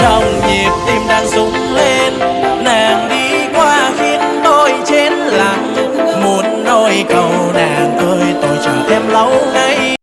trong nhịp tim đang rung lên. Nàng đi qua khiến tôi trên lặng. Muốn nôi cầu nàng ơi, tôi chờ em lâu